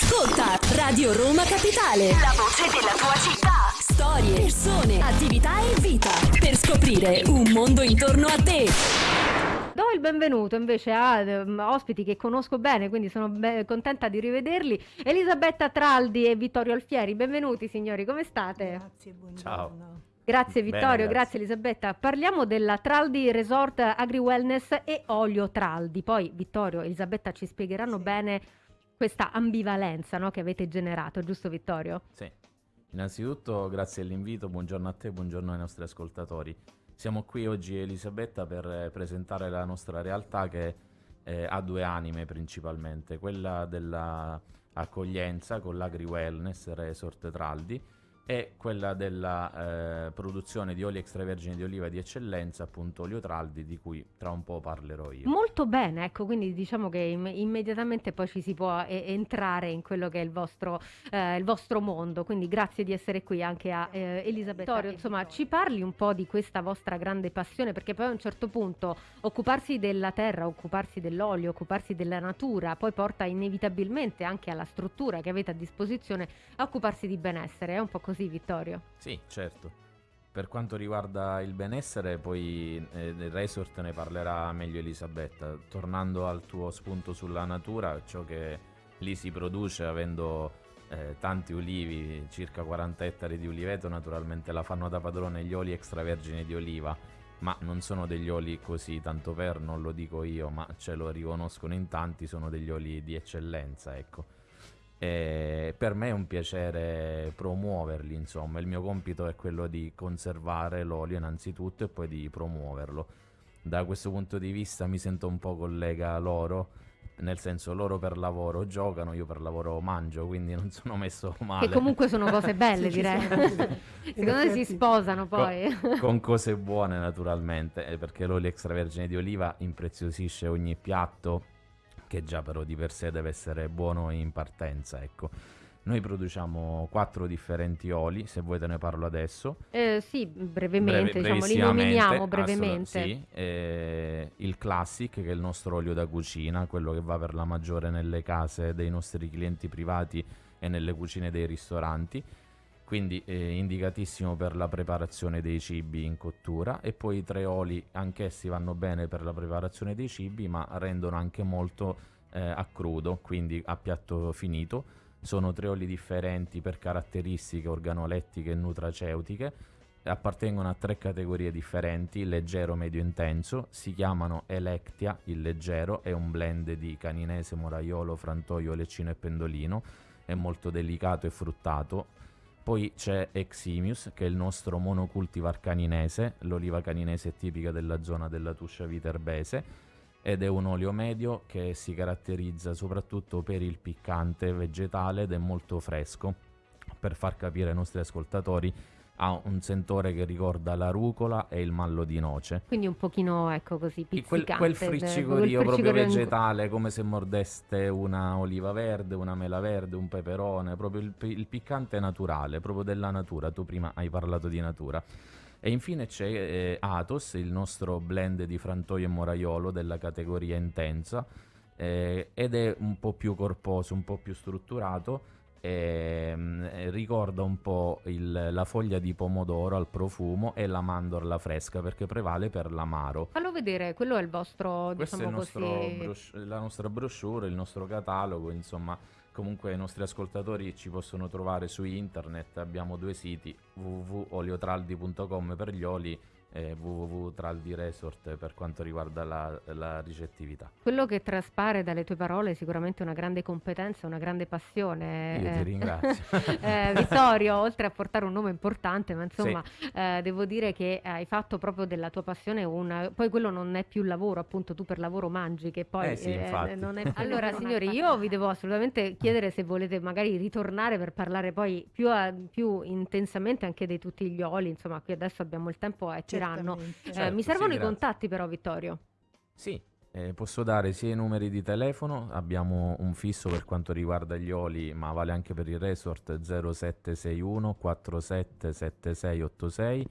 Ascolta Radio Roma Capitale. La voce della tua città. Storie, persone, attività e vita. Per scoprire un mondo intorno a te. Do il benvenuto invece a ehm, ospiti che conosco bene, quindi sono be- contenta di rivederli. Elisabetta Traldi e Vittorio Alfieri, benvenuti signori, come state? Grazie, buongiorno. Ciao. Grazie Bene, Vittorio, grazie. grazie Elisabetta. Parliamo della Traldi Resort Agri Wellness e Olio Traldi. Poi Vittorio e Elisabetta ci spiegheranno Sì. bene questa ambivalenza no, che avete generato, giusto Vittorio? Sì. Innanzitutto grazie all'invito, buongiorno a te, buongiorno ai nostri ascoltatori. Siamo qui oggi Elisabetta per eh, presentare la nostra realtà che eh, ha due anime principalmente, quella dell'accoglienza con l'Agri Wellness Resort Traldi e quella della eh, produzione di oli extravergini di oliva di eccellenza, appunto olio Traldi, di cui tra un po' parlerò io. Molto bene, ecco, quindi diciamo che im- immediatamente poi ci si può eh, entrare in quello che è il vostro, eh, il vostro mondo, quindi grazie di essere qui anche a eh, Elisabetta. Vittorio, insomma, ci parli un po' di questa vostra grande passione, perché poi a un certo punto occuparsi della terra, occuparsi dell'olio, occuparsi della natura, poi porta inevitabilmente anche alla struttura che avete a disposizione a occuparsi di benessere, è un po' così Vittorio? Sì, certo. Per quanto riguarda il benessere, poi eh, del resort ne parlerà meglio Elisabetta. Tornando al tuo spunto sulla natura, ciò che lì si produce avendo eh, tanti ulivi, circa 40 ettari di uliveto, naturalmente la fanno da padrone gli oli extravergini di oliva, ma non sono degli oli così tanto per, non lo dico io, ma ce lo riconoscono in tanti, sono degli oli di eccellenza, ecco. E per me è un piacere promuoverli, insomma, il mio compito è quello di conservare l'olio innanzitutto e poi di promuoverlo. Da questo punto di vista mi sento un po' collega loro, nel senso loro per lavoro giocano, io per lavoro mangio, quindi non sono messo male. Che comunque sono cose belle, direi. Secondo me si sposano poi. con cose buone naturalmente, eh, perché l'olio extravergine di oliva impreziosisce ogni piatto, che già però di per sé deve essere buono in partenza, ecco. Noi produciamo quattro differenti oli, se vuoi te ne parlo adesso. Eh, sì, brevemente, Breve- diciamo, li nominiamo brevemente. sì, eh, il Classic, che è il nostro olio da cucina, quello che va per la maggiore nelle case dei nostri clienti privati e nelle cucine dei ristoranti. Quindi eh, indicatissimo per la preparazione dei cibi in cottura. E poi i tre oli, anch'essi vanno bene per la preparazione dei cibi, ma rendono anche molto eh, a crudo, quindi a piatto finito. Sono tre oli differenti per caratteristiche organolettiche e nutraceutiche appartengono a tre categorie differenti, leggero, medio, intenso, si chiamano Electia, il leggero, è un blend di caninese, moraiolo, frantoio, leccino e pendolino, è molto delicato e fruttato. Poi c'è Eximius, che è il nostro monocultivar caninese, l'oliva caninese è tipica della zona della Tuscia Viterbese, ed è un olio medio che si caratterizza soprattutto per il piccante vegetale ed è molto fresco. Per far capire ai nostri ascoltatori, ha un sentore che ricorda la rucola e il mallo di noce. Quindi un pochino, ecco così, pizzicante. Quel, quel friccicorio proprio vegetale, come se mordeste una oliva verde, una mela verde, un peperone, proprio il, il piccante naturale, proprio della natura. Tu prima hai parlato di natura. E infine c'è eh, Athos, il nostro blend di frantoio e moraiolo della categoria intensa, eh, ed è un po' più corposo, un po' più strutturato. Eh, ricorda un po' il- la foglia di pomodoro al profumo e la mandorla fresca perché prevale per l'amaro. Fallo vedere, quello è il vostro, Questo è il diciamo nostro così... brosh- la nostra brochure, il nostro catalogo, insomma, comunque i nostri ascoltatori ci possono trovare su internet, abbiamo due siti, www.oliotraldi.com per gli oli e www.traldiresort per quanto riguarda la, la ricettività. Quello che traspare dalle tue parole è sicuramente una grande competenza, una grande passione. Io ti eh. ringrazio. Eh, Vittorio, oltre a portare un nome importante, ma insomma, eh, devo dire che hai fatto proprio della tua passione un... Poi quello non è più lavoro, appunto tu per lavoro mangi, che poi Eh sì, non è... Allora signori, io vi devo assolutamente chiedere se volete magari ritornare per parlare poi più, a- più intensamente anche di tutti gli oli, insomma qui adesso abbiamo il tempo e tiranno. Certamente. Eh, Certo, mi sì, servono i grazie. contatti però Vittorio. Sì, eh, posso dare sia i numeri di telefono, abbiamo un fisso per quanto riguarda gli oli, ma vale anche per il resort 0761 477686.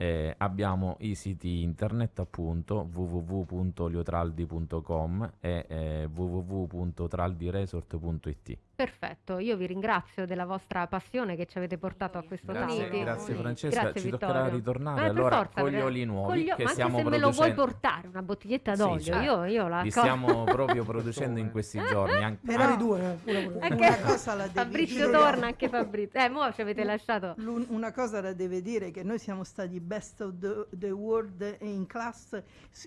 Eh, abbiamo i siti internet appunto www.oliotraldi.com e eh, www.traldiresort.it. Perfetto, io vi ringrazio della vostra passione che ci avete portato a questo Grazie, tavolo. grazie Francesca, Grazie, ci Vittorio. toccherà ritornare allora forza, con gli oli nuovi con gli- che ma anche stiamo se me lo vuoi producendo. portare una bottiglietta Sì, d'olio, certo. io, io la Li stiamo proprio producendo in questi giorni. Anche... Magari due, eh. Anche- Una cosa la Fabrizio torna, anche Fabrizio. Eh, mo ci avete lasciato. Una cosa la deve dire che noi siamo stati best of the, the world in class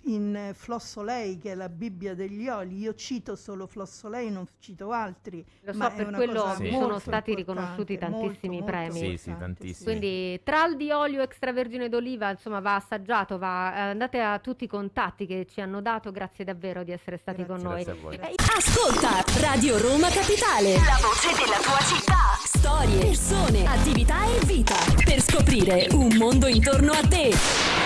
in eh, Flossolei che è la Bibbia degli oli. Io cito solo Flossolei, non cito altri. Lo ma so, è per una quello cosa Sì. sono molto stati riconosciuti molto, tantissimi molto premi. Sì, sì, importante, tantissimi. Quindi tral di olio extravergine d'oliva, insomma, va assaggiato, va, eh, andate a tutti i contatti che ci hanno dato, grazie davvero di essere stati con noi. Grazie a voi. Eh, Ascolta Radio Roma Capitale. La voce della tua città. Storie, persone, attività e vita. Per scoprire un mondo intorno a te.